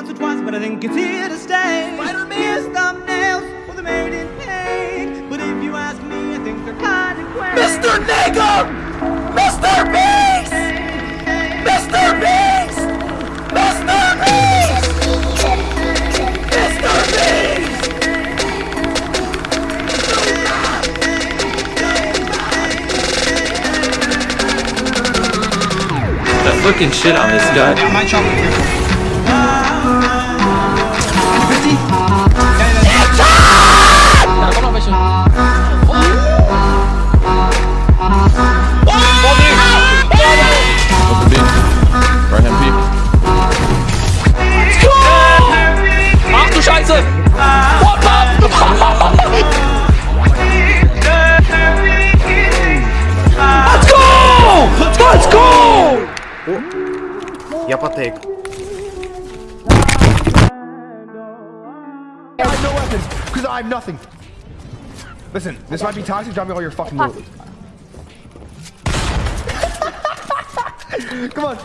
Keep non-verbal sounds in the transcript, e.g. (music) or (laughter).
once or twice, but I think it's here to stay. Spider-Man's thumbnails were the made in paint, but if you ask me, I think they're kind of quaint. Mr. Nigga! Fucking shit on this guy. go! Я потейк. I have no weapons because I have nothing. Listen, this might be toxic. Drop me all your fucking loot. (laughs) Come on.